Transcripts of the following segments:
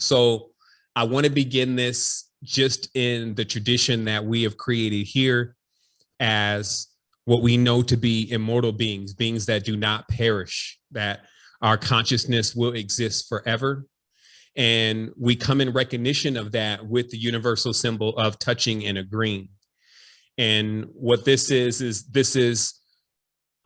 So I want to begin this just in the tradition that we have created here as what we know to be immortal beings, beings that do not perish, that our consciousness will exist forever. And we come in recognition of that with the universal symbol of touching and agreeing. And what this is, is this is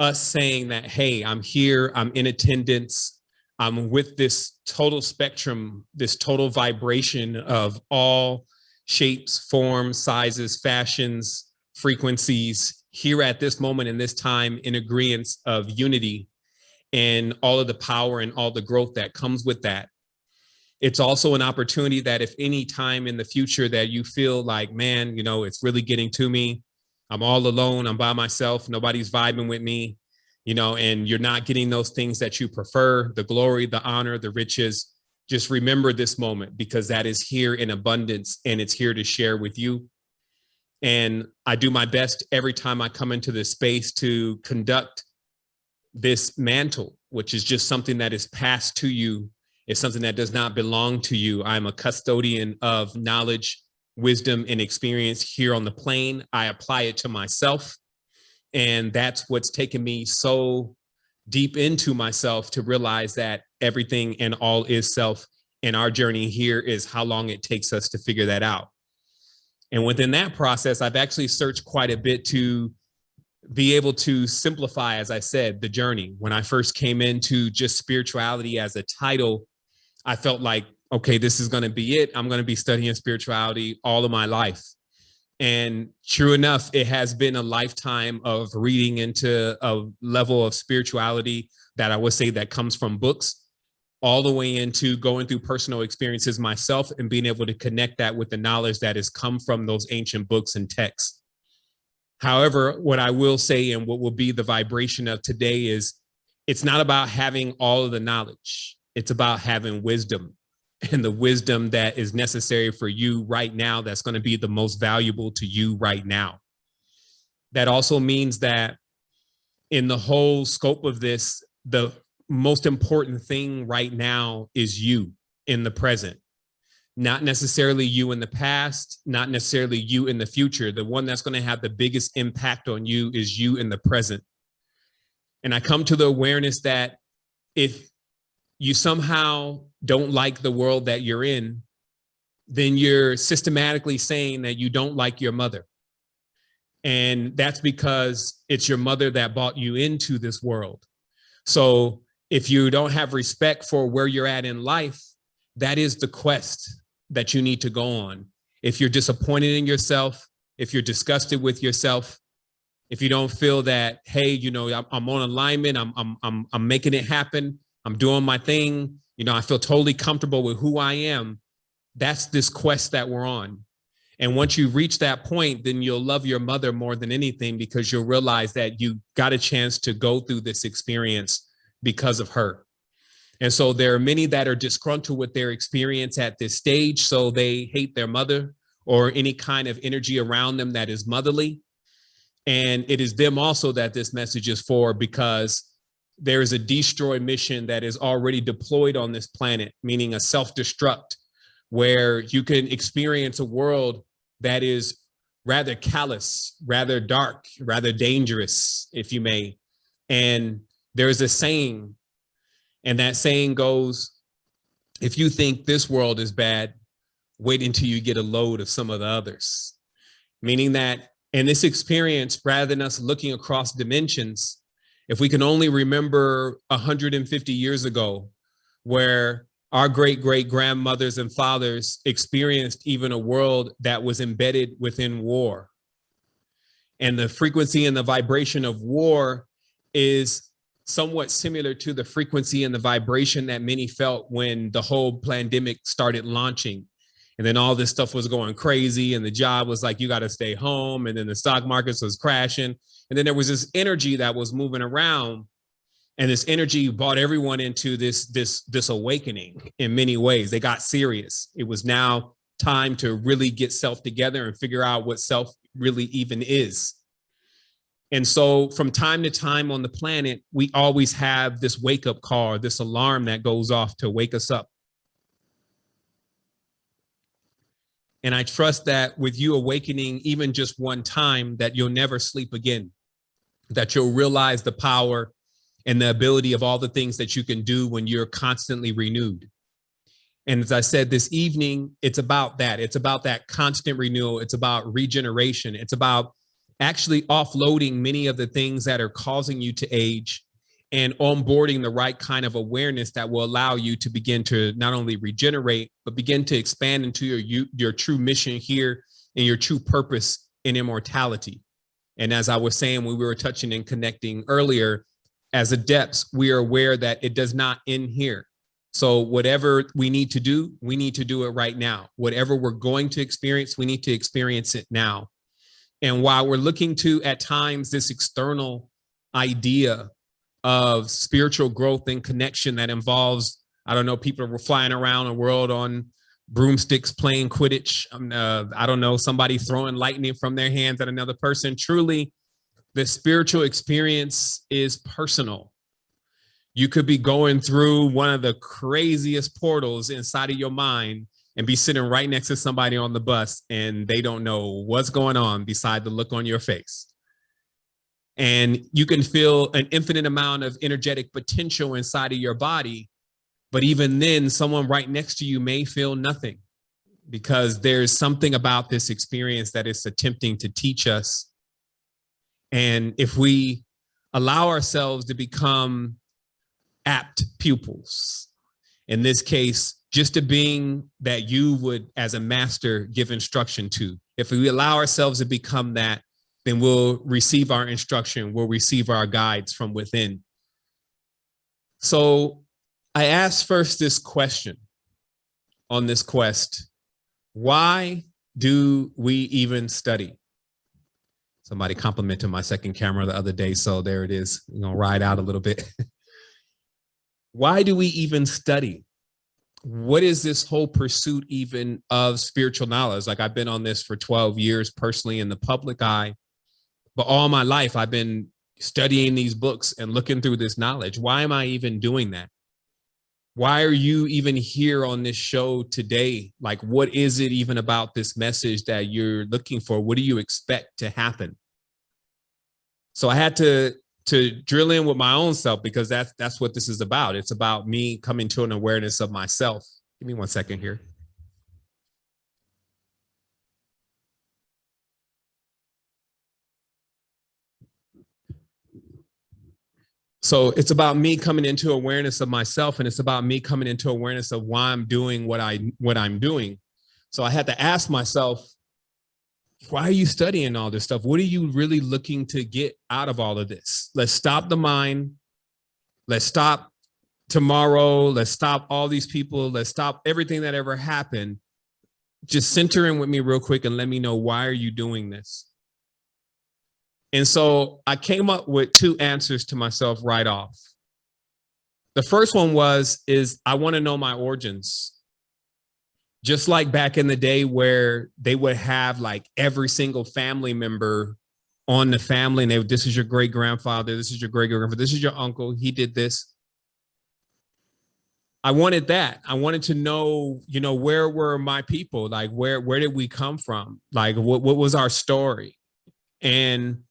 us saying that, hey, I'm here, I'm in attendance, I'm with this total spectrum, this total vibration of all shapes, forms, sizes, fashions, frequencies here at this moment in this time in agreement of unity and all of the power and all the growth that comes with that. It's also an opportunity that if any time in the future that you feel like, man, you know, it's really getting to me, I'm all alone, I'm by myself, nobody's vibing with me, you know, and you're not getting those things that you prefer, the glory, the honor, the riches, just remember this moment because that is here in abundance and it's here to share with you. And I do my best every time I come into this space to conduct this mantle, which is just something that is passed to you. It's something that does not belong to you. I'm a custodian of knowledge, wisdom, and experience here on the plane. I apply it to myself. And that's what's taken me so deep into myself to realize that everything and all is self. And our journey here is how long it takes us to figure that out. And within that process, I've actually searched quite a bit to be able to simplify, as I said, the journey. When I first came into just spirituality as a title, I felt like, okay, this is going to be it. I'm going to be studying spirituality all of my life. And true enough, it has been a lifetime of reading into a level of spirituality that I would say that comes from books all the way into going through personal experiences myself and being able to connect that with the knowledge that has come from those ancient books and texts. However, what I will say and what will be the vibration of today is it's not about having all of the knowledge. It's about having wisdom and the wisdom that is necessary for you right now that's going to be the most valuable to you right now. That also means that in the whole scope of this, the most important thing right now is you in the present not necessarily you in the past, not necessarily you in the future. The one that's going to have the biggest impact on you is you in the present. And I come to the awareness that if you somehow don't like the world that you're in, then you're systematically saying that you don't like your mother. And that's because it's your mother that brought you into this world. So if you don't have respect for where you're at in life, that is the quest that you need to go on. If you're disappointed in yourself, if you're disgusted with yourself, if you don't feel that, hey, you know, I'm, on alignment, I'm, I'm, I'm, I'm making it happen, I'm doing my thing, you know, I feel totally comfortable with who I am, that's this quest that we're on. And once you reach that point, then you'll love your mother more than anything because you'll realize that you got a chance to go through this experience because of her. And so there are many that are disgruntled with their experience at this stage. So they hate their mother or any kind of energy around them that is motherly. And it is them also that this message is for because there is a destroy mission that is already deployed on this planet, meaning a self-destruct, where you can experience a world that is rather callous, rather dark, rather dangerous, if you may. And there is a saying and that saying goes, if you think this world is bad, wait until you get a load of some of the others. Meaning that in this experience, rather than us looking across dimensions, if we can only remember 150 years ago, where our great great grandmothers and fathers experienced even a world that was embedded within war. And the frequency and the vibration of war is somewhat similar to the frequency and the vibration that many felt when the whole pandemic started launching. And then all this stuff was going crazy and the job was like, you got to stay home. And then the stock markets was crashing. And then there was this energy that was moving around and this energy brought everyone into this, this, this awakening in many ways. They got serious. It was now time to really get self together and figure out what self really even is. And so from time to time on the planet, we always have this wake up call, this alarm that goes off to wake us up. And I trust that with you awakening even just one time, that you'll never sleep again, that you'll realize the power and the ability of all the things that you can do when you're constantly renewed. And as I said this evening, it's about that. It's about that constant renewal. It's about regeneration. It's about actually offloading many of the things that are causing you to age and onboarding the right kind of awareness that will allow you to begin to not only regenerate, but begin to expand into your, your true mission here and your true purpose in immortality. And as I was saying, when we were touching and connecting earlier, as adepts, we are aware that it does not end here. So whatever we need to do, we need to do it right now. Whatever we're going to experience, we need to experience it now. And while we're looking to, at times, this external idea of spiritual growth and connection that involves, I don't know, people flying around the world on broomsticks playing Quidditch. Um, uh, I don't know, somebody throwing lightning from their hands at another person. Truly, the spiritual experience is personal. You could be going through one of the craziest portals inside of your mind and be sitting right next to somebody on the bus and they don't know what's going on beside the look on your face. And you can feel an infinite amount of energetic potential inside of your body. But even then, someone right next to you may feel nothing because there's something about this experience that is attempting to teach us. And if we allow ourselves to become apt pupils, in this case, just a being that you would, as a master, give instruction to. If we allow ourselves to become that, then we'll receive our instruction, we'll receive our guides from within. So I asked first this question on this quest, why do we even study? Somebody complimented my second camera the other day, so there it is. You know, ride out a little bit. why do we even study? what is this whole pursuit even of spiritual knowledge? Like I've been on this for 12 years personally in the public eye, but all my life I've been studying these books and looking through this knowledge. Why am I even doing that? Why are you even here on this show today? Like, what is it even about this message that you're looking for? What do you expect to happen? So I had to to drill in with my own self because that's that's what this is about. It's about me coming to an awareness of myself. Give me one second here. So it's about me coming into awareness of myself and it's about me coming into awareness of why I'm doing what I what I'm doing. So I had to ask myself, why are you studying all this stuff? What are you really looking to get out of all of this? Let's stop the mind. Let's stop tomorrow. Let's stop all these people. Let's stop everything that ever happened. Just center in with me real quick and let me know why are you doing this? And so I came up with two answers to myself right off. The first one was, is I want to know my origins. Just like back in the day where they would have like every single family member on the family and they this is your great grandfather this is your great grandfather this is your uncle he did this. I wanted that. I wanted to know you know where were my people? Like where where did we come from? Like what, what was our story? And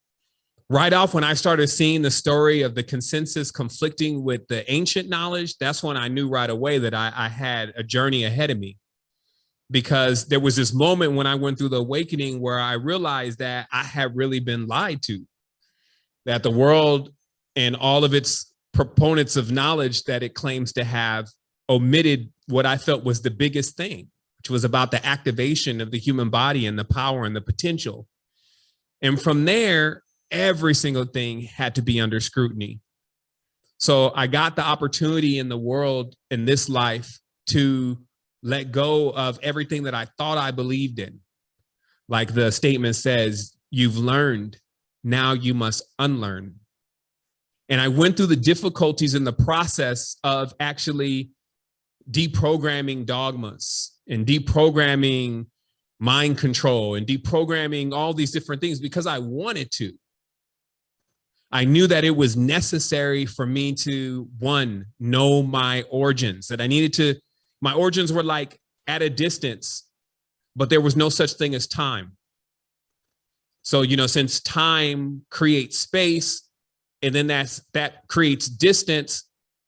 right off when i started seeing the story of the consensus conflicting with the ancient knowledge that's when i knew right away that i, I had a journey ahead of me because there was this moment when I went through the awakening where I realized that I had really been lied to, that the world and all of its proponents of knowledge that it claims to have omitted what I felt was the biggest thing, which was about the activation of the human body and the power and the potential. And from there, every single thing had to be under scrutiny. So I got the opportunity in the world in this life to let go of everything that I thought I believed in. Like the statement says, you've learned, now you must unlearn. And I went through the difficulties in the process of actually deprogramming dogmas and deprogramming mind control and deprogramming all these different things because I wanted to. I knew that it was necessary for me to, one, know my origins, that I needed to my origins were like at a distance but there was no such thing as time. So, you know, since time creates space and then that's that creates distance,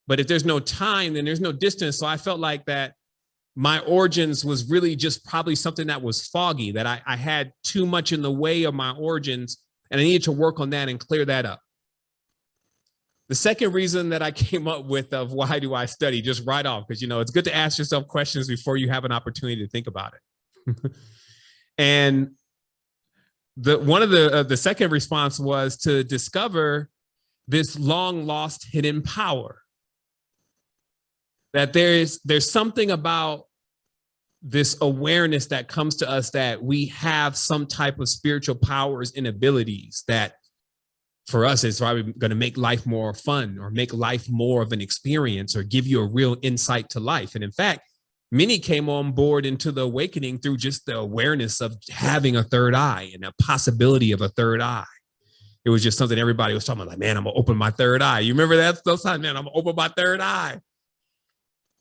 but if there's no time, then there's no distance. So I felt like that my origins was really just probably something that was foggy, that I, I had too much in the way of my origins and I needed to work on that and clear that up. The second reason that I came up with of why do I study just right off, because you know, it's good to ask yourself questions before you have an opportunity to think about it. and the one of the uh, the second response was to discover this long lost hidden power that there is there's something about this awareness that comes to us that we have some type of spiritual powers and abilities that for us it's probably going to make life more fun or make life more of an experience or give you a real insight to life. And in fact many came on board into the awakening through just the awareness of having a third eye and a possibility of a third eye. It was just something everybody was talking about like man i'm gonna open my third eye. You remember that those times man i'm gonna open my third eye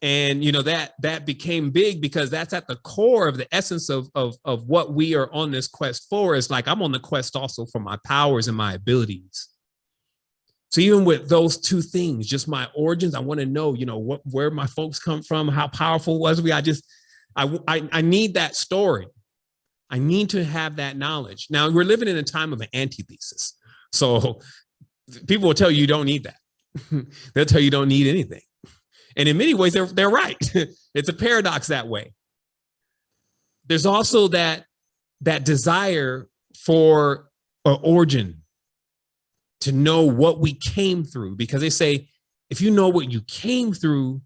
and you know that that became big because that's at the core of the essence of of of what we are on this quest for is like i'm on the quest also for my powers and my abilities. So even with those two things just my origins i want to know you know what where my folks come from how powerful was we? I just I, I i need that story. I need to have that knowledge. Now we're living in a time of an antithesis. So people will tell you you don't need that. They'll tell you you don't need anything and in many ways, they're, they're right. it's a paradox that way. There's also that, that desire for an origin to know what we came through, because they say, if you know what you came through,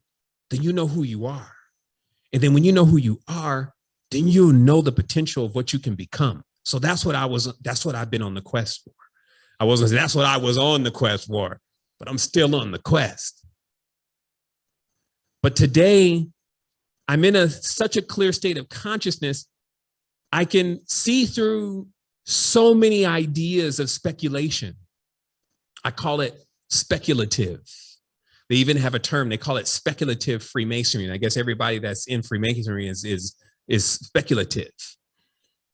then you know who you are. And then when you know who you are, then you'll know the potential of what you can become. So that's what I was, that's what I've been on the quest for. I wasn't, that's what I was on the quest for, but I'm still on the quest. But today, I'm in a such a clear state of consciousness, I can see through so many ideas of speculation. I call it speculative. They even have a term, they call it speculative Freemasonry. And I guess everybody that's in Freemasonry is, is, is speculative.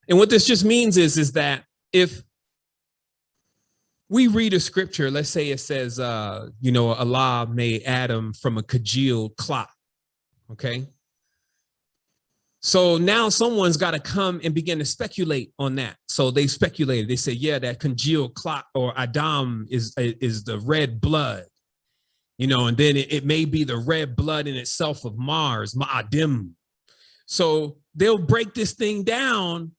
And what this just means is, is that if we read a scripture, let's say it says, uh, you know, Allah made Adam from a congealed clock, okay? So now someone's got to come and begin to speculate on that. So they speculated. They say, yeah, that congealed clock or Adam is, is the red blood, you know, and then it, it may be the red blood in itself of Mars, Ma'adim. So they'll break this thing down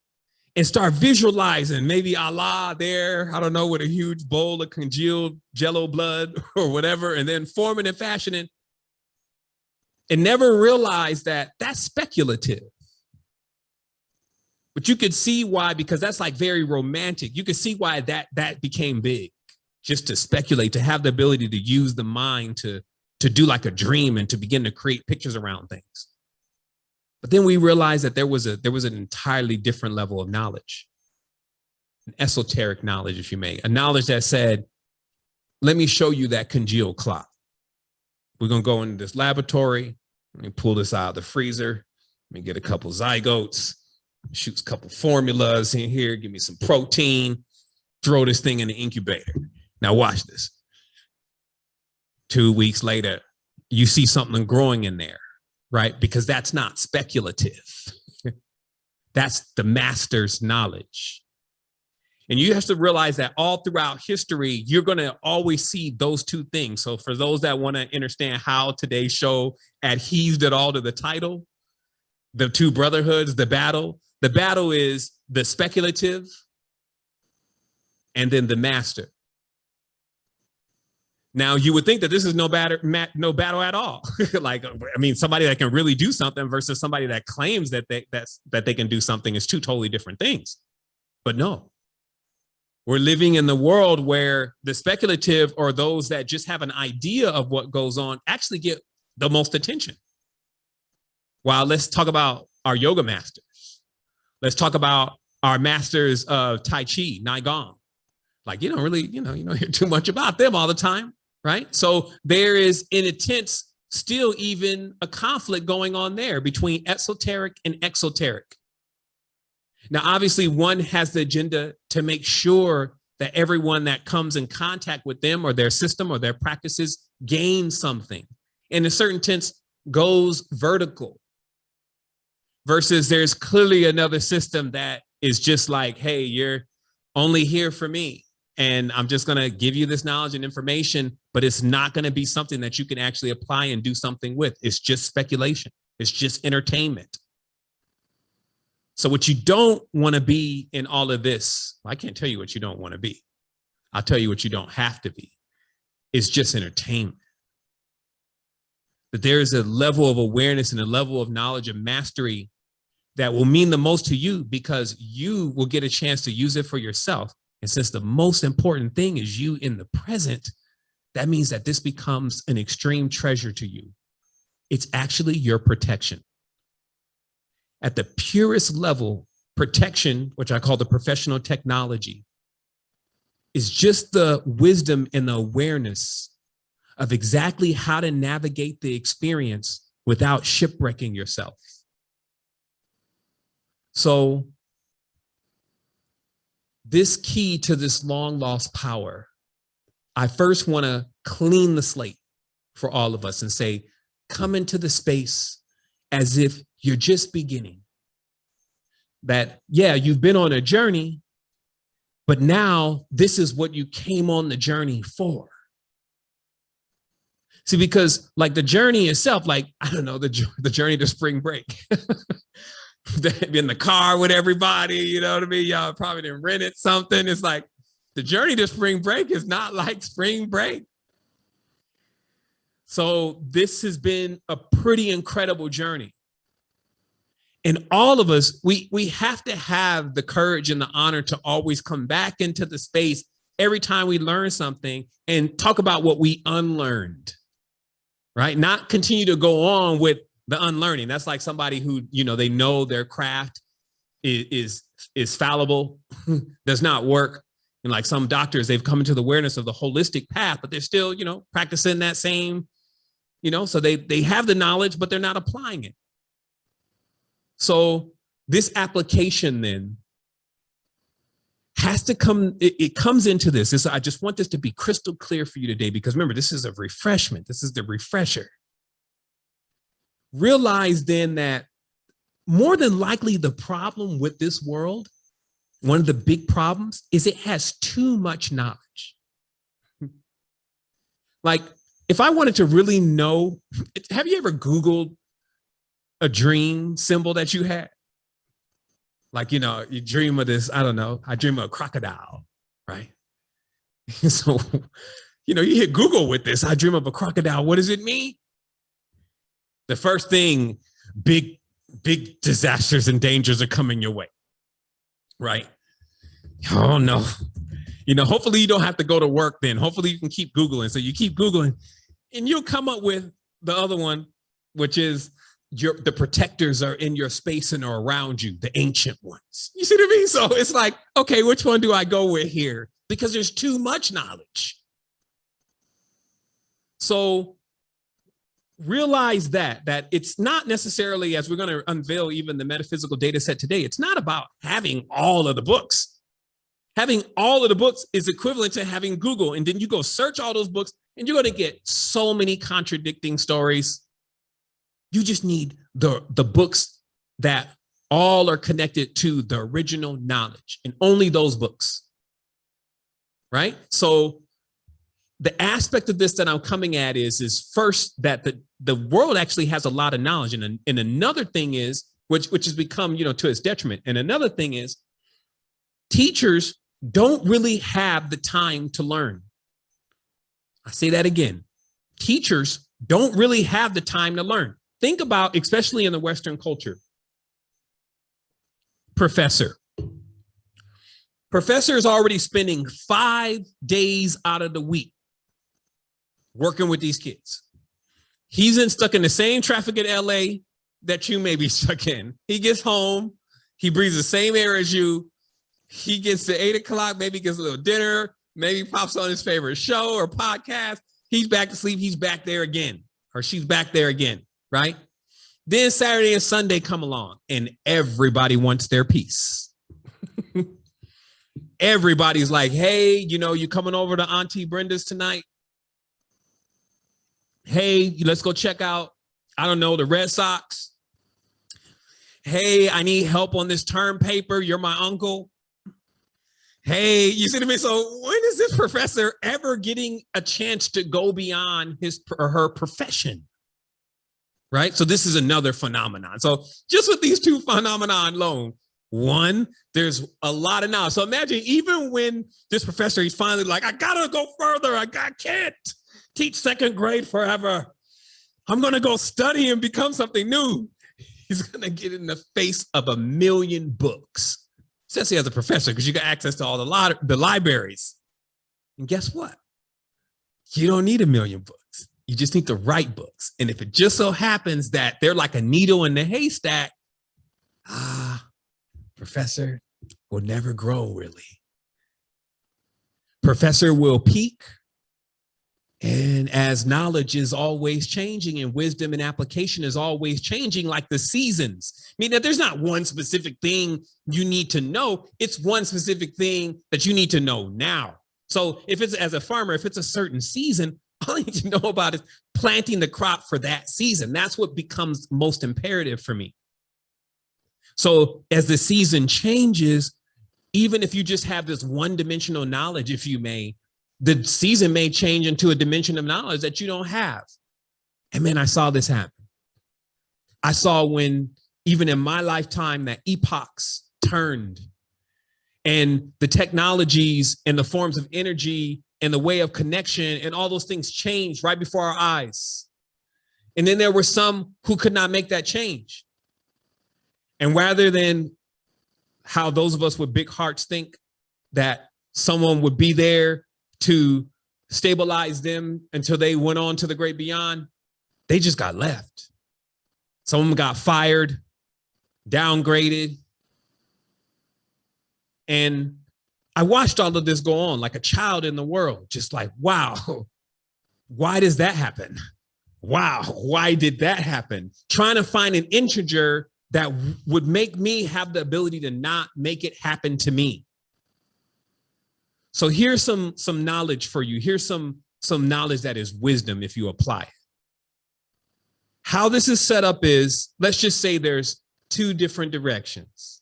and start visualizing maybe Allah there, I don't know, with a huge bowl of congealed jello blood or whatever, and then forming and fashioning and never realize that that's speculative. But you could see why, because that's like very romantic. You could see why that that became big, just to speculate, to have the ability to use the mind to, to do like a dream and to begin to create pictures around things. But then we realized that there was a there was an entirely different level of knowledge, an esoteric knowledge, if you may, a knowledge that said, let me show you that congealed clock. We're gonna go into this laboratory, let me pull this out of the freezer, let me get a couple zygotes, shoot a couple formulas in here, give me some protein, throw this thing in the incubator. Now watch this. Two weeks later, you see something growing in there right? Because that's not speculative. that's the master's knowledge. And you have to realize that all throughout history, you're going to always see those two things. So for those that want to understand how today's show adheres at all to the title, the two brotherhoods, the battle, the battle is the speculative and then the master. Now you would think that this is no battle, no battle at all. like, uh, I mean, somebody that can really do something versus somebody that claims that they that's that they can do something is two totally different things. But no, we're living in the world where the speculative or those that just have an idea of what goes on actually get the most attention. While let's talk about our yoga masters. Let's talk about our masters of Tai Chi, Gong. Like, you don't really, you know, you don't hear too much about them all the time right? So there is in a sense still even a conflict going on there between esoteric and exoteric. Now, obviously, one has the agenda to make sure that everyone that comes in contact with them or their system or their practices gains something. In a certain sense, goes vertical versus there's clearly another system that is just like, hey, you're only here for me. And I'm just going to give you this knowledge and information, but it's not going to be something that you can actually apply and do something with. It's just speculation. It's just entertainment. So what you don't want to be in all of this, I can't tell you what you don't want to be. I'll tell you what you don't have to be. It's just entertainment. That there is a level of awareness and a level of knowledge and mastery that will mean the most to you because you will get a chance to use it for yourself. And since the most important thing is you in the present, that means that this becomes an extreme treasure to you. It's actually your protection. At the purest level, protection, which I call the professional technology, is just the wisdom and the awareness of exactly how to navigate the experience without shipwrecking yourself. So this key to this long lost power, I first want to clean the slate for all of us and say, come into the space as if you're just beginning. That, yeah, you've been on a journey, but now this is what you came on the journey for. See, because like the journey itself, like, I don't know, the, the journey to spring break. in the car with everybody, you know what I mean? Y'all probably didn't rent it something. It's like the journey to spring break is not like spring break. So this has been a pretty incredible journey. And all of us, we, we have to have the courage and the honor to always come back into the space every time we learn something and talk about what we unlearned, right? Not continue to go on with the unlearning. That's like somebody who, you know, they know their craft is is, is fallible, does not work. And like some doctors, they've come into the awareness of the holistic path, but they're still, you know, practicing that same, you know, so they they have the knowledge, but they're not applying it. So this application then has to come, it, it comes into this. this. I just want this to be crystal clear for you today, because remember, this is a refreshment. This is the refresher realize then that more than likely the problem with this world, one of the big problems is it has too much knowledge. like if I wanted to really know, have you ever Googled a dream symbol that you had? Like, you know, you dream of this, I don't know, I dream of a crocodile, right? so, you know, you hit Google with this, I dream of a crocodile. What does it mean? The first thing, big, big disasters and dangers are coming your way, right? Oh no. You know, hopefully you don't have to go to work then. Hopefully you can keep Googling. So you keep Googling and you'll come up with the other one, which is your the protectors are in your space and are around you, the ancient ones. You see what I mean? So it's like, okay, which one do I go with here? Because there's too much knowledge. So realize that that it's not necessarily as we're going to unveil even the metaphysical data set today it's not about having all of the books. Having all of the books is equivalent to having google and then you go search all those books and you're going to get so many contradicting stories. You just need the the books that all are connected to the original knowledge and only those books. Right? So the aspect of this that I'm coming at is, is first that the, the world actually has a lot of knowledge. And, and another thing is, which, which has become, you know, to its detriment. And another thing is teachers don't really have the time to learn. I say that again. Teachers don't really have the time to learn. Think about, especially in the Western culture, professor. Professor is already spending five days out of the week working with these kids. He's in, stuck in the same traffic in LA that you may be stuck in. He gets home, he breathes the same air as you. He gets to eight o'clock, maybe gets a little dinner, maybe pops on his favorite show or podcast. He's back to sleep. He's back there again, or she's back there again, right? Then Saturday and Sunday come along and everybody wants their piece. everybody's like, hey, you know, you coming over to Auntie Brenda's tonight? Hey, let's go check out, I don't know, the Red Sox. Hey, I need help on this term paper. You're my uncle. Hey, you see what I mean? So when is this professor ever getting a chance to go beyond his or her profession? Right. So this is another phenomenon. So just with these two phenomenon alone, one, there's a lot of knowledge. So imagine even when this professor, he's finally like, I gotta go further. I, I can't teach second grade forever. I'm gonna go study and become something new. He's gonna get in the face of a million books, especially as a professor, because you got access to all the, lot, the libraries. And guess what? You don't need a million books. You just need the right books. And if it just so happens that they're like a needle in the haystack, ah, professor will never grow really. Professor will peak and as knowledge is always changing and wisdom and application is always changing like the seasons. I mean, that there's not one specific thing you need to know. It's one specific thing that you need to know now. So if it's as a farmer, if it's a certain season, all you need to know about is planting the crop for that season. That's what becomes most imperative for me. So as the season changes, even if you just have this one dimensional knowledge, if you may, the season may change into a dimension of knowledge that you don't have. And man, I saw this happen. I saw when even in my lifetime that epochs turned and the technologies and the forms of energy and the way of connection and all those things changed right before our eyes. And then there were some who could not make that change. And rather than how those of us with big hearts think that someone would be there to stabilize them until they went on to the great beyond, they just got left. Some of them got fired, downgraded. And I watched all of this go on like a child in the world, just like, wow, why does that happen? Wow, why did that happen? Trying to find an integer that would make me have the ability to not make it happen to me. So here's some some knowledge for you. Here's some some knowledge that is wisdom if you apply it. How this is set up is, let's just say there's two different directions.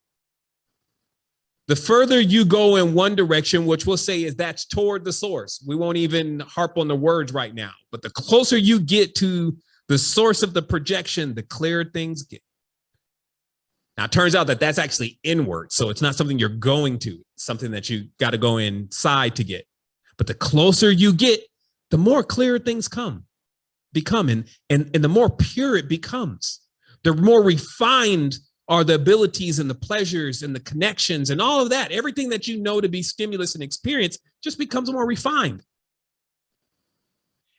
The further you go in one direction, which we'll say is that's toward the source. We won't even harp on the words right now, but the closer you get to the source of the projection, the clearer things get. Now, it turns out that that's actually inward. So it's not something you're going to, something that you got to go inside to get. But the closer you get, the more clear things come, become, and, and, and the more pure it becomes. The more refined are the abilities and the pleasures and the connections and all of that. Everything that you know to be stimulus and experience just becomes more refined.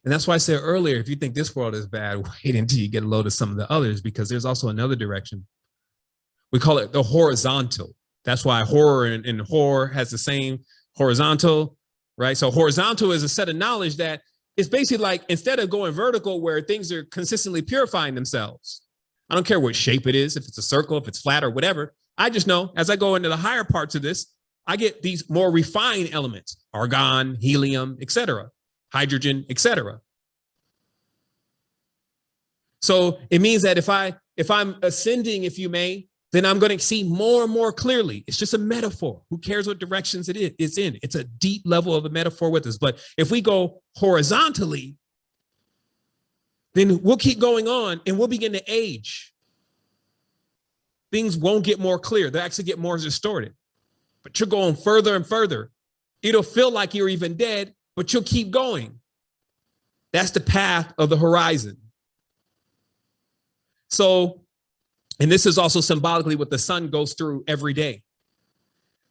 And that's why I said earlier, if you think this world is bad, wait until you get a load of some of the others, because there's also another direction we call it the horizontal. That's why horror and, and horror has the same horizontal, right? So horizontal is a set of knowledge that is basically like instead of going vertical where things are consistently purifying themselves. I don't care what shape it is, if it's a circle, if it's flat or whatever. I just know as I go into the higher parts of this, I get these more refined elements, argon, helium, etc., hydrogen, etc. So it means that if I if I'm ascending, if you may, then I'm going to see more and more clearly. It's just a metaphor. Who cares what directions it is it's in? It's a deep level of a metaphor with us. But if we go horizontally, then we'll keep going on and we'll begin to age. Things won't get more clear. They actually get more distorted. But you're going further and further. It'll feel like you're even dead, but you'll keep going. That's the path of the horizon. So and this is also symbolically what the sun goes through every day.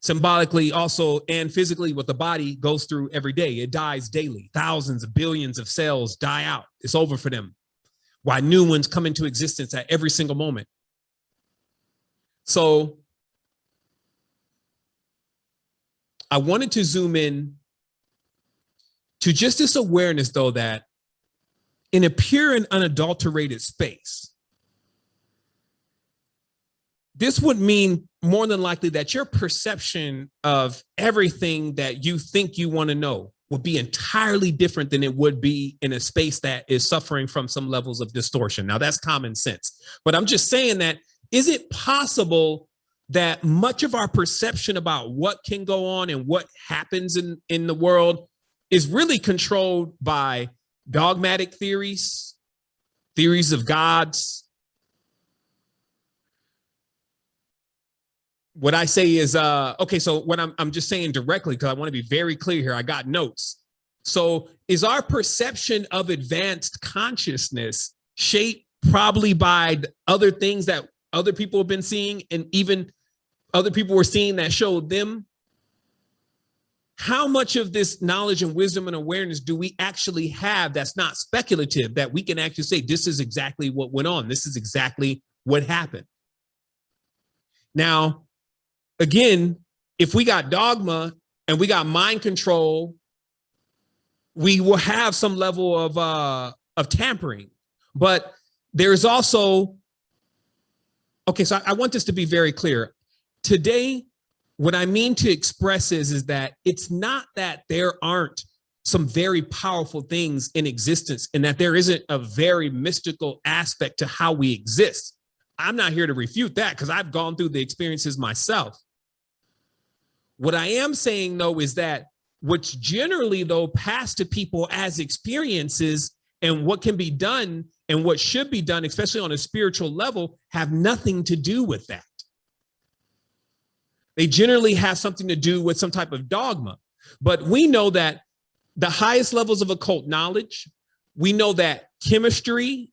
Symbolically also and physically what the body goes through every day. It dies daily. Thousands of billions of cells die out. It's over for them. Why new ones come into existence at every single moment. So I wanted to zoom in to just this awareness though that in a pure and unadulterated space, this would mean more than likely that your perception of everything that you think you want to know would be entirely different than it would be in a space that is suffering from some levels of distortion. Now that's common sense, but I'm just saying that, is it possible that much of our perception about what can go on and what happens in, in the world is really controlled by dogmatic theories, theories of gods. What I say is, uh, okay, so what I'm, I'm just saying directly, because I want to be very clear here, I got notes. So is our perception of advanced consciousness shaped probably by other things that other people have been seeing and even other people were seeing that showed them? How much of this knowledge and wisdom and awareness do we actually have that's not speculative that we can actually say this is exactly what went on. This is exactly what happened? Now again if we got dogma and we got mind control we will have some level of uh of tampering but there's also okay, so I, I want this to be very clear. Today, what I mean to express is, is that it's not that there aren't some very powerful things in existence and that there isn't a very mystical aspect to how we exist. I'm not here to refute that because I've gone through the experiences myself. What I am saying though is that what's generally though passed to people as experiences and what can be done and what should be done, especially on a spiritual level, have nothing to do with that. They generally have something to do with some type of dogma. But we know that the highest levels of occult knowledge, we know that chemistry,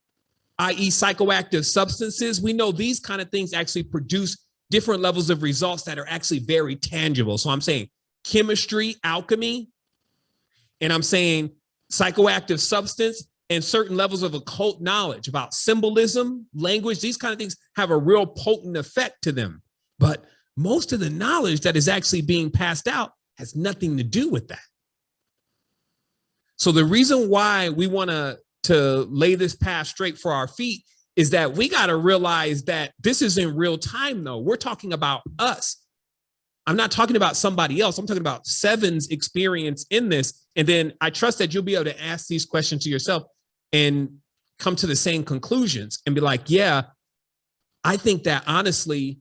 i.e. psychoactive substances, we know these kind of things actually produce different levels of results that are actually very tangible. So I'm saying chemistry, alchemy, and I'm saying psychoactive substance, and certain levels of occult knowledge about symbolism, language, these kind of things have a real potent effect to them. But most of the knowledge that is actually being passed out has nothing to do with that. So the reason why we want to to lay this path straight for our feet is that we got to realize that this is in real time though. We're talking about us. I'm not talking about somebody else. I'm talking about Seven's experience in this. And then I trust that you'll be able to ask these questions to yourself and come to the same conclusions and be like, yeah, I think that honestly,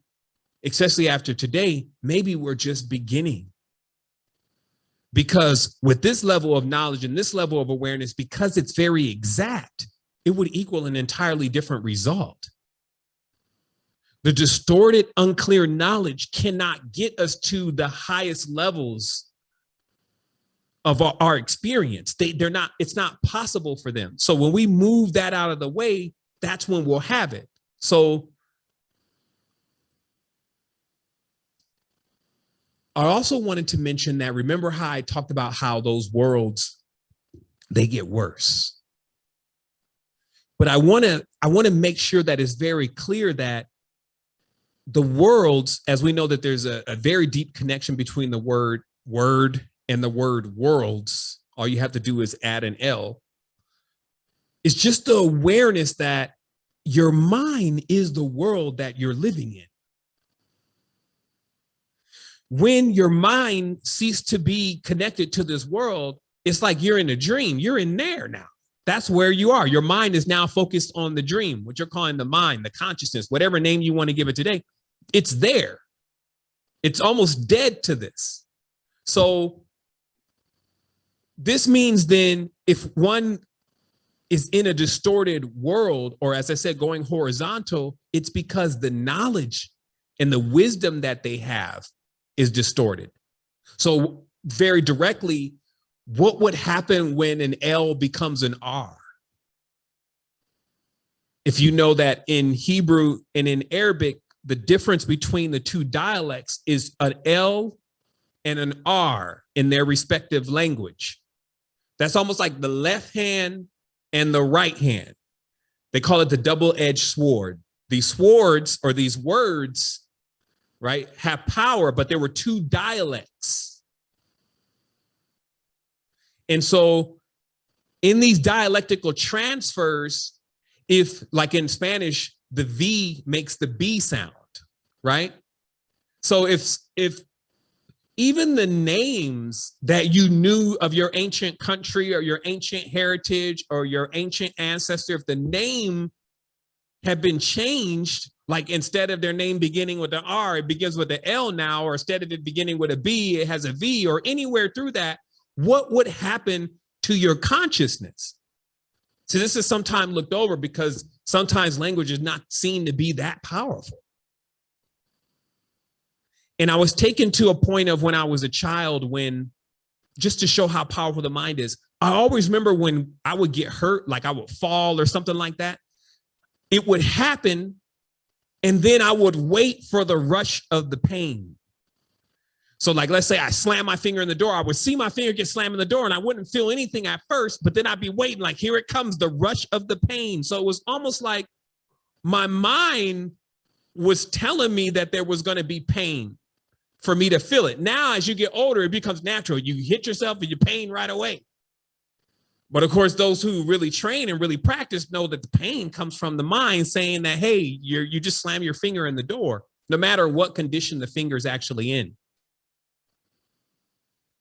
especially after today, maybe we're just beginning. Because with this level of knowledge and this level of awareness, because it's very exact, it would equal an entirely different result. The distorted, unclear knowledge cannot get us to the highest levels of our, our experience. They, they're not, it's not possible for them. So when we move that out of the way, that's when we'll have it. So I also wanted to mention that, remember how I talked about how those worlds, they get worse. But I want to I want to make sure that it's very clear that the worlds, as we know that there's a, a very deep connection between the word word and the word worlds, all you have to do is add an L. It's just the awareness that your mind is the world that you're living in. When your mind ceases to be connected to this world, it's like you're in a dream. You're in there now. That's where you are. Your mind is now focused on the dream, what you're calling the mind, the consciousness, whatever name you want to give it today. It's there. It's almost dead to this. So this means then if one is in a distorted world, or as I said, going horizontal, it's because the knowledge and the wisdom that they have is distorted. So very directly, what would happen when an L becomes an R? If you know that in Hebrew and in Arabic, the difference between the two dialects is an L and an R in their respective language. That's almost like the left hand and the right hand. They call it the double-edged sword. These swords or these words, right, have power, but there were two dialects. And so in these dialectical transfers, if like in Spanish, the V makes the B sound, right? So if if even the names that you knew of your ancient country or your ancient heritage or your ancient ancestor, if the name had been changed, like instead of their name beginning with an R, it begins with an L now, or instead of it beginning with a B, it has a V, or anywhere through that, what would happen to your consciousness? So this is sometimes looked over because sometimes language is not seen to be that powerful. And I was taken to a point of when I was a child when just to show how powerful the mind is. I always remember when I would get hurt, like I would fall or something like that. It would happen. And then I would wait for the rush of the pain. So like, let's say I slam my finger in the door, I would see my finger get slammed in the door and I wouldn't feel anything at first, but then I'd be waiting like, here it comes, the rush of the pain. So it was almost like my mind was telling me that there was going to be pain for me to feel it. Now, as you get older, it becomes natural. You hit yourself and you pain right away. But of course, those who really train and really practice know that the pain comes from the mind saying that, hey, you're, you just slam your finger in the door, no matter what condition the finger is actually in.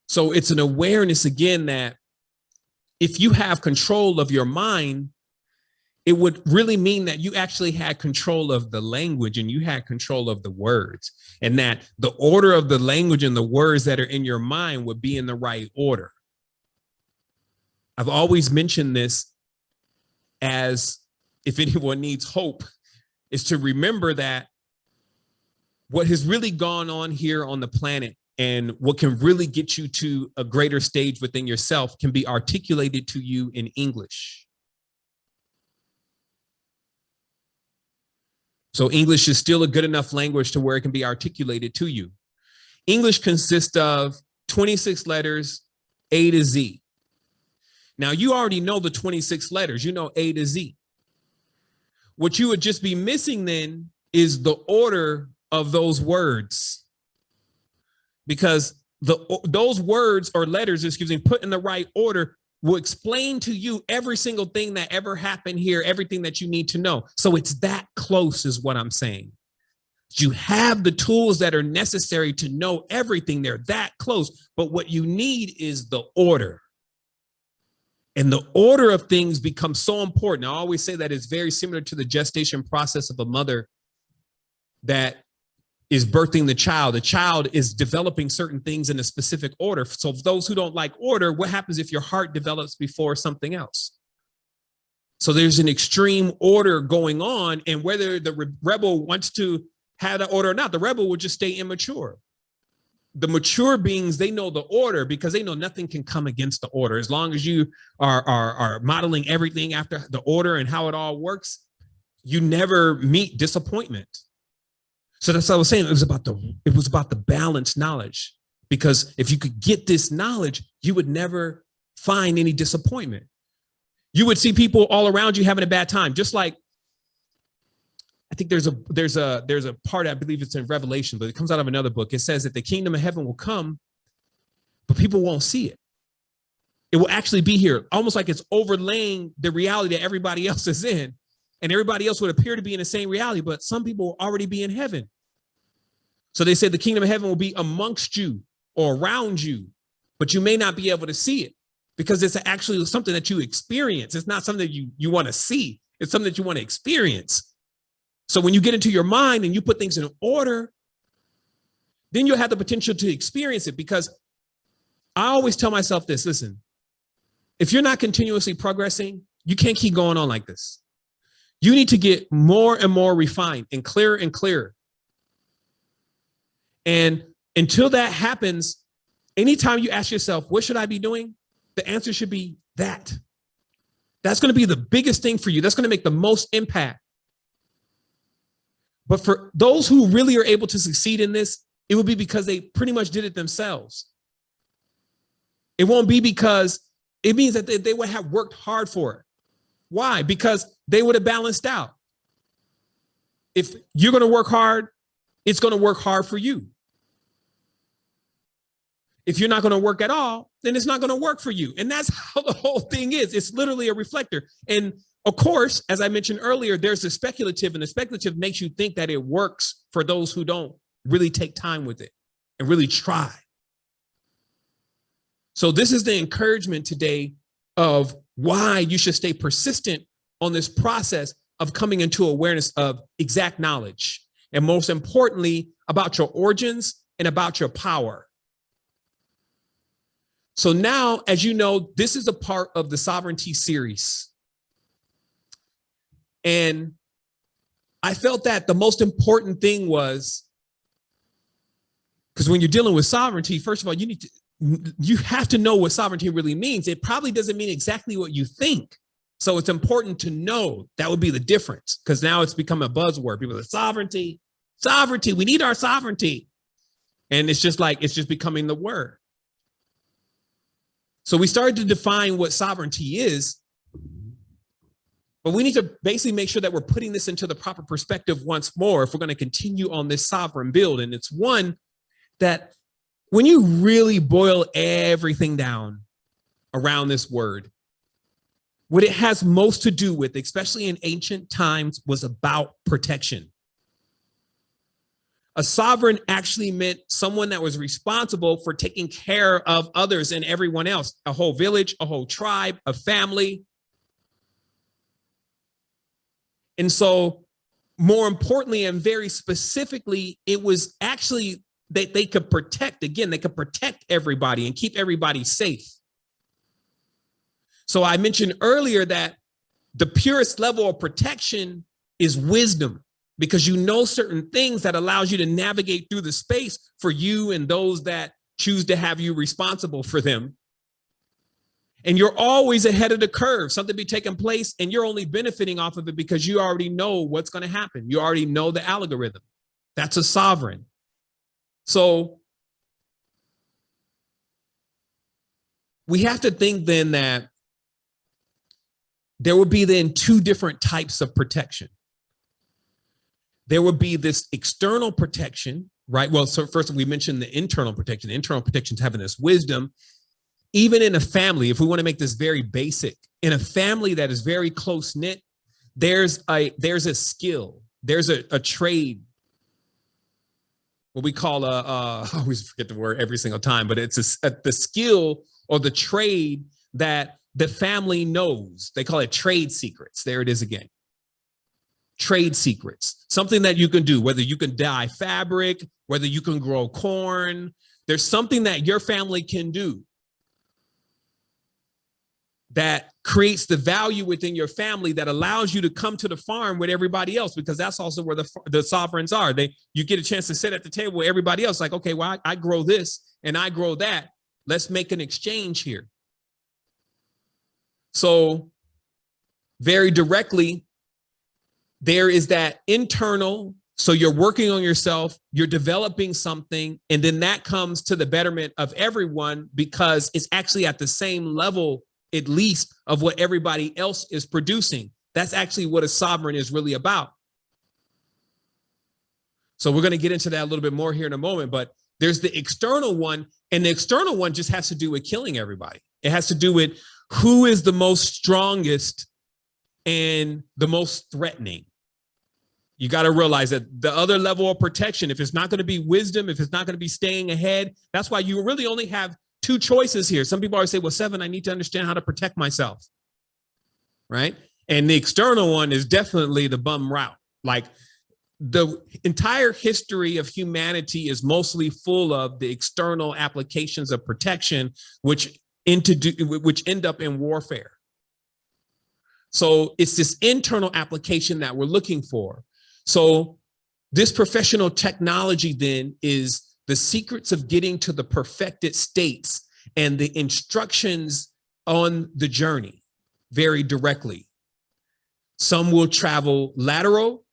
So it's an awareness again that if you have control of your mind, it would really mean that you actually had control of the language and you had control of the words and that the order of the language and the words that are in your mind would be in the right order. I've always mentioned this as if anyone needs hope is to remember that what has really gone on here on the planet and what can really get you to a greater stage within yourself can be articulated to you in English. So English is still a good enough language to where it can be articulated to you. English consists of 26 letters, A to Z. Now you already know the 26 letters, you know A to Z. What you would just be missing then is the order of those words. Because the those words or letters, excuse me, put in the right order will explain to you every single thing that ever happened here, everything that you need to know. So it's that close is what I'm saying. You have the tools that are necessary to know everything. They're that close. But what you need is the order. And the order of things becomes so important. I always say that it's very similar to the gestation process of a mother that is birthing the child. The child is developing certain things in a specific order. So those who don't like order, what happens if your heart develops before something else? So there's an extreme order going on and whether the rebel wants to have that order or not, the rebel will just stay immature. The mature beings, they know the order because they know nothing can come against the order. As long as you are, are, are modeling everything after the order and how it all works, you never meet disappointment. So that's what I was saying. It was about the it was about the balanced knowledge. Because if you could get this knowledge, you would never find any disappointment. You would see people all around you having a bad time, just like I think there's a there's a there's a part I believe it's in Revelation, but it comes out of another book. It says that the kingdom of heaven will come, but people won't see it. It will actually be here, almost like it's overlaying the reality that everybody else is in and everybody else would appear to be in the same reality, but some people will already be in heaven. So they said the kingdom of heaven will be amongst you or around you, but you may not be able to see it because it's actually something that you experience. It's not something that you, you want to see. It's something that you want to experience. So when you get into your mind and you put things in order, then you'll have the potential to experience it because I always tell myself this, listen, if you're not continuously progressing, you can't keep going on like this. You need to get more and more refined and clearer and clearer. And until that happens, anytime you ask yourself, what should I be doing? The answer should be that. That's going to be the biggest thing for you. That's going to make the most impact. But for those who really are able to succeed in this, it will be because they pretty much did it themselves. It won't be because it means that they, they would have worked hard for it. Why? Because they would have balanced out. If you're going to work hard, it's going to work hard for you. If you're not going to work at all, then it's not going to work for you. And that's how the whole thing is. It's literally a reflector. And of course, as I mentioned earlier, there's the speculative, and the speculative makes you think that it works for those who don't really take time with it and really try. So this is the encouragement today of why you should stay persistent on this process of coming into awareness of exact knowledge. And most importantly, about your origins and about your power. So now, as you know, this is a part of the sovereignty series. And I felt that the most important thing was because when you're dealing with sovereignty, first of all, you need to you have to know what sovereignty really means. It probably doesn't mean exactly what you think. So it's important to know that would be the difference because now it's become a buzzword. People say sovereignty, sovereignty, we need our sovereignty. And it's just like, it's just becoming the word. So we started to define what sovereignty is, but we need to basically make sure that we're putting this into the proper perspective once more if we're going to continue on this sovereign build. And it's one that when you really boil everything down around this word, what it has most to do with, especially in ancient times, was about protection. A sovereign actually meant someone that was responsible for taking care of others and everyone else, a whole village, a whole tribe, a family. And so more importantly and very specifically, it was actually that they could protect, again, they could protect everybody and keep everybody safe. So I mentioned earlier that the purest level of protection is wisdom because you know certain things that allows you to navigate through the space for you and those that choose to have you responsible for them. And you're always ahead of the curve, something be taking place and you're only benefiting off of it because you already know what's going to happen. You already know the algorithm. That's a sovereign. So we have to think then that there would be then two different types of protection. There would be this external protection, right? Well, so first we mentioned the internal protection. The internal protection is having this wisdom. Even in a family, if we want to make this very basic, in a family that is very close knit, there's a there's a skill, there's a, a trade what we call a, uh, always forget the word every single time, but it's a, a, the skill or the trade that the family knows. They call it trade secrets. There it is again. Trade secrets, something that you can do, whether you can dye fabric, whether you can grow corn. There's something that your family can do that creates the value within your family that allows you to come to the farm with everybody else because that's also where the, the sovereigns are. They you get a chance to sit at the table with everybody else like okay well I, I grow this and i grow that. Let's make an exchange here. So very directly there is that internal so you're working on yourself you're developing something and then that comes to the betterment of everyone because it's actually at the same level at least of what everybody else is producing. That's actually what a sovereign is really about. So we're going to get into that a little bit more here in a moment, but there's the external one and the external one just has to do with killing everybody. It has to do with who is the most strongest and the most threatening. You got to realize that the other level of protection, if it's not going to be wisdom, if it's not going to be staying ahead, that's why you really only have two choices here. Some people always say, well, seven, I need to understand how to protect myself. Right. And the external one is definitely the bum route. Like the entire history of humanity is mostly full of the external applications of protection, which into which end up in warfare. So it's this internal application that we're looking for. So this professional technology then is the secrets of getting to the perfected states and the instructions on the journey very directly. Some will travel lateral,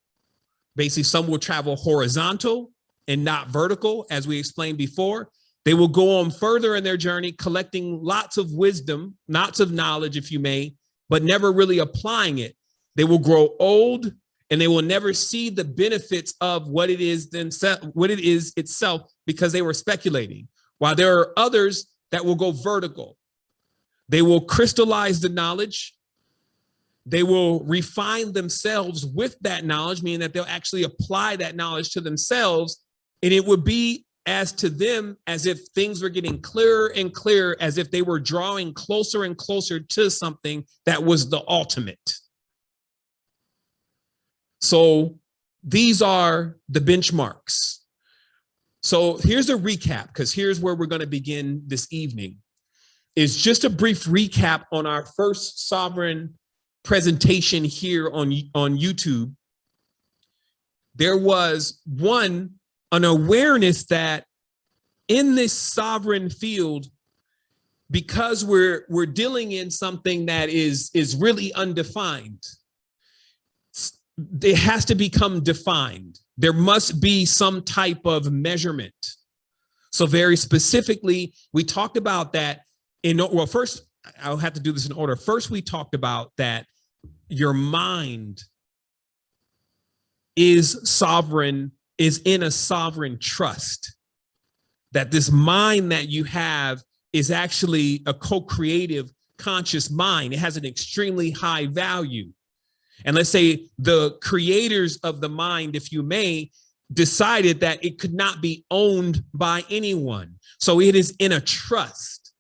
basically some will travel horizontal and not vertical, as we explained before. They will go on further in their journey, collecting lots of wisdom, lots of knowledge, if you may, but never really applying it. They will grow old and they will never see the benefits of what it is themselves, what it is itself, because they were speculating. While there are others that will go vertical, they will crystallize the knowledge. They will refine themselves with that knowledge, meaning that they'll actually apply that knowledge to themselves And it would be as to them as if things were getting clearer and clearer, as if they were drawing closer and closer to something that was the ultimate. So these are the benchmarks. So here's a recap, because here's where we're going to begin this evening, is just a brief recap on our first sovereign presentation here on, on YouTube. There was one, an awareness that in this sovereign field, because we're we're dealing in something that is is really undefined it has to become defined there must be some type of measurement so very specifically we talked about that in well first i'll have to do this in order first we talked about that your mind is sovereign is in a sovereign trust that this mind that you have is actually a co-creative conscious mind. It has an extremely high value. And let's say the creators of the mind, if you may, decided that it could not be owned by anyone. So it is in a trust.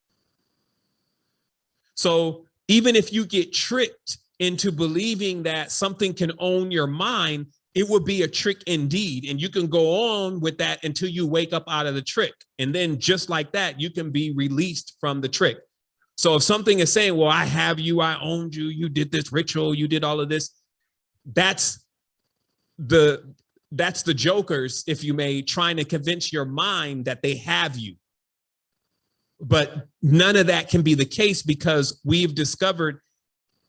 So even if you get tricked into believing that something can own your mind, it would be a trick indeed. And you can go on with that until you wake up out of the trick. And then just like that, you can be released from the trick. So if something is saying, well, I have you, I owned you, you did this ritual, you did all of this, that's the that's the jokers, if you may, trying to convince your mind that they have you. But none of that can be the case because we've discovered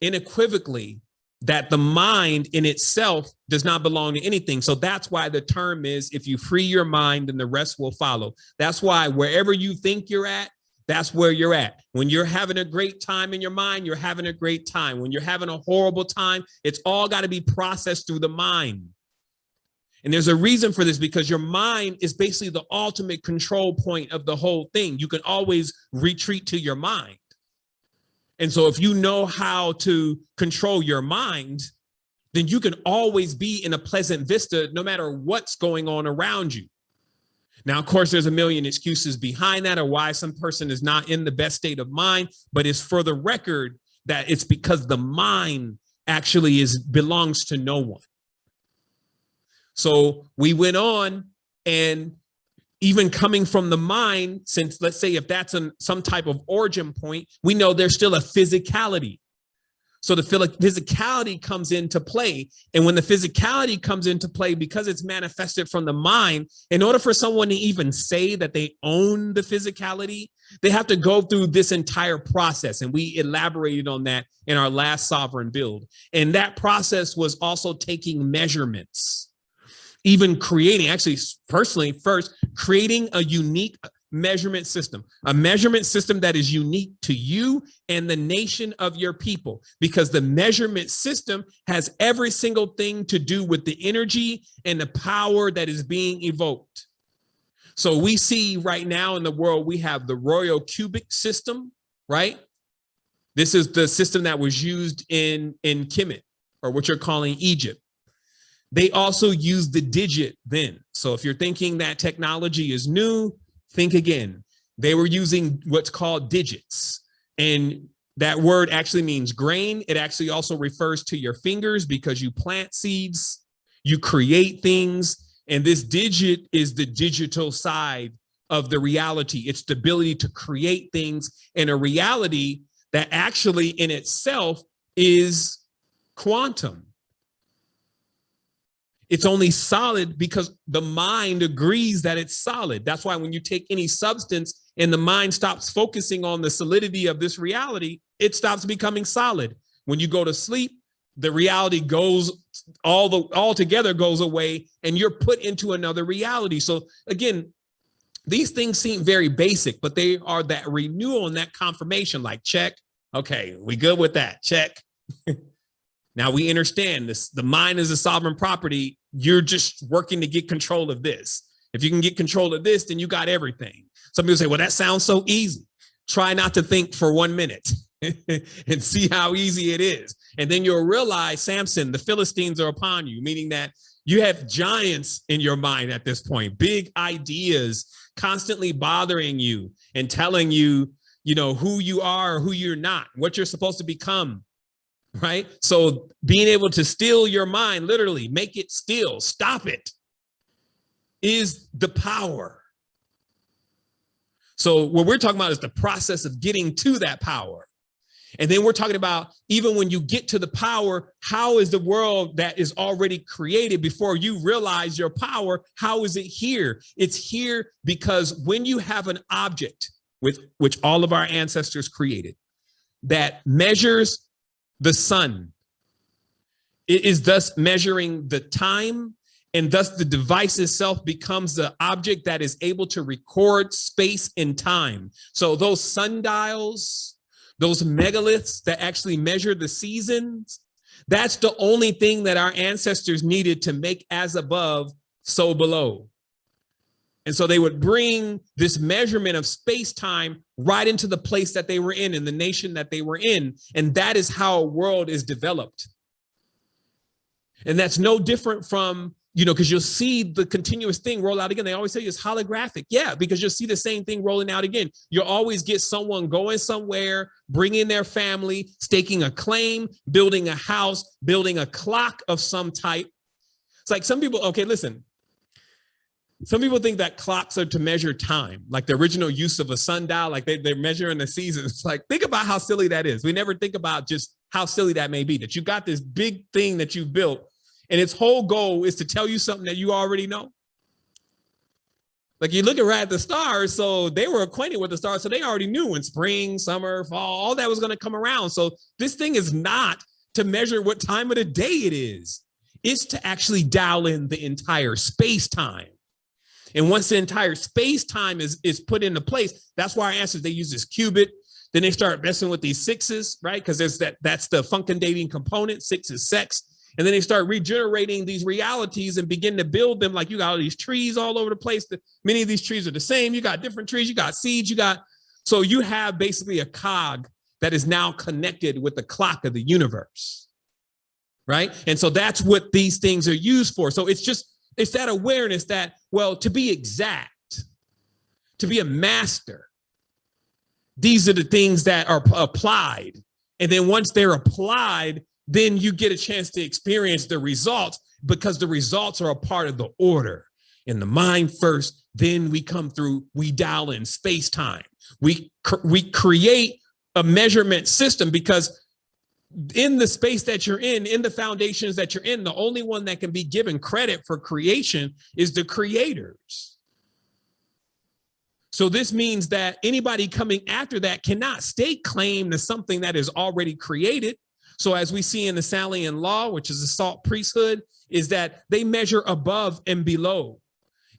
unequivocally that the mind in itself does not belong to anything. So that's why the term is if you free your mind, then the rest will follow. That's why wherever you think you're at, that's where you're at. When you're having a great time in your mind, you're having a great time. When you're having a horrible time, it's all got to be processed through the mind. And there's a reason for this because your mind is basically the ultimate control point of the whole thing. You can always retreat to your mind. And so if you know how to control your mind, then you can always be in a pleasant vista no matter what's going on around you. Now, of course, there's a million excuses behind that or why some person is not in the best state of mind, but it's for the record that it's because the mind actually is belongs to no one. So we went on and even coming from the mind, since let's say if that's an, some type of origin point, we know there's still a physicality. So the physicality comes into play. And when the physicality comes into play, because it's manifested from the mind, in order for someone to even say that they own the physicality, they have to go through this entire process. And we elaborated on that in our last sovereign build. And that process was also taking measurements even creating, actually, personally, first, creating a unique measurement system, a measurement system that is unique to you and the nation of your people, because the measurement system has every single thing to do with the energy and the power that is being evoked. So we see right now in the world, we have the royal cubit system, right? This is the system that was used in, in Kemet, or what you're calling Egypt. They also use the digit then. So if you're thinking that technology is new, think again. They were using what's called digits. And that word actually means grain. It actually also refers to your fingers because you plant seeds, you create things. And this digit is the digital side of the reality. It's the ability to create things in a reality that actually in itself is quantum. It's only solid because the mind agrees that it's solid. That's why when you take any substance and the mind stops focusing on the solidity of this reality, it stops becoming solid. When you go to sleep, the reality goes all the all together goes away and you're put into another reality. So again, these things seem very basic, but they are that renewal and that confirmation like check. Okay, we good with that. Check. Now we understand this. The mind is a sovereign property. You're just working to get control of this. If you can get control of this, then you got everything. Some people say, well, that sounds so easy. Try not to think for one minute and see how easy it is. And then you'll realize, Samson, the Philistines are upon you, meaning that You have giants in your mind at this point, big ideas constantly bothering you and telling you, you know, who you are, who you're not, what you're supposed to become. Right. So being able to steal your mind, literally make it still, stop it, is the power. So what we're talking about is the process of getting to that power. And then we're talking about even when you get to the power, how is the world that is already created before you realize your power? How is it here? It's here because when you have an object with which all of our ancestors created that measures the sun, it is thus measuring the time and thus the device itself becomes the object that is able to record space and time. So those sundials, those megaliths that actually measure the seasons, that's the only thing that our ancestors needed to make as above, so below. And so they would bring this measurement of space time right into the place that they were in, in the nation that they were in. And that is how a world is developed. And that's no different from you know, because you'll see the continuous thing roll out again. They always say it's holographic. Yeah, because you'll see the same thing rolling out again. You'll always get someone going somewhere, bringing their family, staking a claim, building a house, building a clock of some type. It's like some people, okay, listen. Some people think that clocks are to measure time, like the original use of a sundial, like they, they're measuring the seasons. Like, think about how silly that is. We never think about just how silly that may be, that you got this big thing that you built and its whole goal is to tell you something that you already know. Like you look right at the stars, so they were acquainted with the stars, so they already knew when spring, summer, fall, all that was going to come around. So this thing is not to measure what time of the day it is. It's to actually dial in the entire space time. And once the entire space time is, is put into place, that's why our answers, they use this cubit. Then they start messing with these sixes, right? Because there's that that's the function component. Six is sex. And then they start regenerating these realities and begin to build them like you got all these trees all over the place. Many of these trees are the same. You got different trees, you got seeds, you got, so you have basically a cog that is now connected with the clock of the universe, right? And so that's what these things are used for. So it's just, it's that awareness that, well, to be exact, to be a master, these are the things that are applied. And then once they're applied, then you get a chance to experience the results because the results are a part of the order. In the mind first, then we come through, we dial in space time. We, we create a measurement system because in the space that you're in, in the foundations that you're in, the only one that can be given credit for creation is the creators. So this means that anybody coming after that cannot stake claim to something that is already created so as we see in the Salian law, which is the salt priesthood, is that they measure above and below,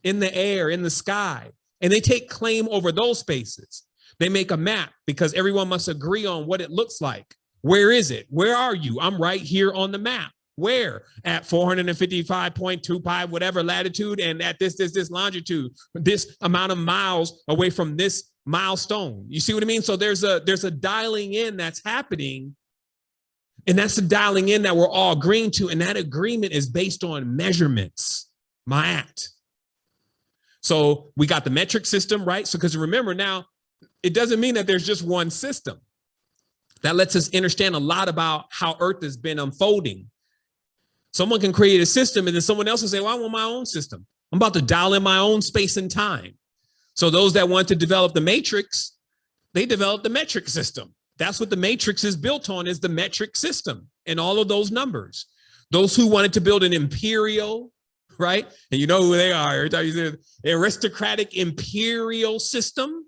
in the air, in the sky, and they take claim over those spaces. They make a map because everyone must agree on what it looks like. Where is it? Where are you? I'm right here on the map. Where? At 455.25, whatever latitude, and at this, this, this longitude, this amount of miles away from this milestone. You see what I mean? So there's a there's a dialing in that's happening and that's the dialing in that we're all agreeing to. And that agreement is based on measurements, my ma'at. So we got the metric system, right? So because remember now, it doesn't mean that there's just one system. That lets us understand a lot about how Earth has been unfolding. Someone can create a system and then someone else will say, well, I want my own system. I'm about to dial in my own space and time. So those that want to develop the matrix, they develop the metric system. That's what the matrix is built on is the metric system and all of those numbers. Those who wanted to build an imperial, right? And you know who they are. Aristocratic imperial system.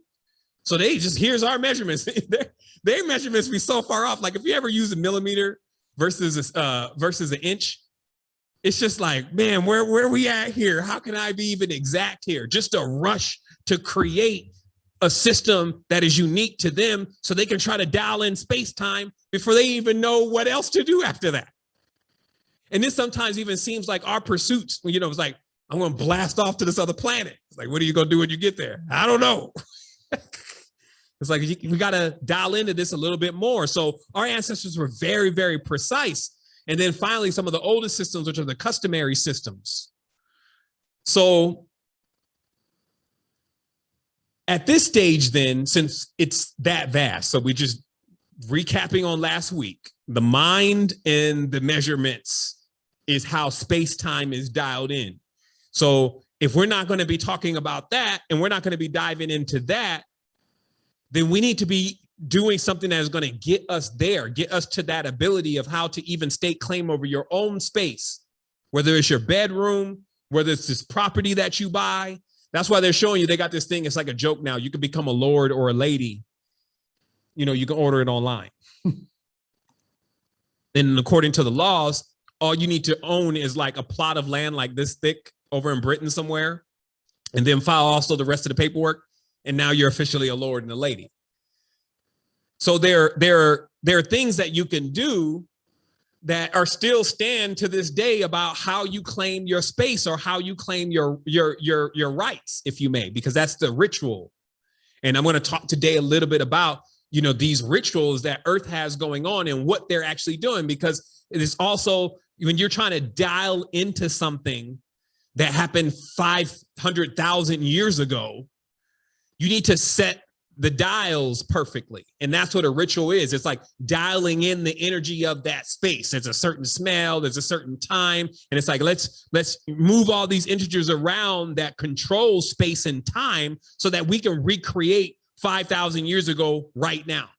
So they just, here's our measurements. their, their measurements be so far off. Like if you ever use a millimeter versus, uh, versus an inch, it's just like, man, where, where we at here? How can I be even exact here? Just a rush to create a system that is unique to them so they can try to dial in space time before they even know what else to do after that. And this sometimes even seems like our pursuits, you know, it's like, I'm going to blast off to this other planet. It's like, what are you going to do when you get there? I don't know. it's like, we got to dial into this a little bit more. So our ancestors were very, very precise. And then finally, some of the oldest systems, which are the customary systems. So at this stage, then, since it's that vast, so we just recapping on last week, the mind and the measurements is how space time is dialed in. So if we're not going to be talking about that and we're not going to be diving into that, then we need to be doing something that is going to get us there, get us to that ability of how to even stake claim over your own space, whether it's your bedroom, whether it's this property that you buy. That's why they're showing you they got this thing. It's like a joke now. You can become a lord or a lady. You know, you can order it online. and according to the laws, all you need to own is like a plot of land like this thick over in Britain somewhere, and then file also the rest of the paperwork. And now you're officially a lord and a lady. So there, there, there are things that you can do that are still stand to this day about how you claim your space or how you claim your your your your rights, if you may, because that's the ritual. And I'm going to talk today a little bit about you know these rituals that Earth has going on and what they're actually doing, because it is also when you're trying to dial into something that happened 500,000 years ago, you need to set the dials perfectly. And that's what a ritual is. It's like dialing in the energy of that space. There's a certain smell, there's a certain time. And it's like, let's, let's move all these integers around that control space and time so that we can recreate 5,000 years ago right now.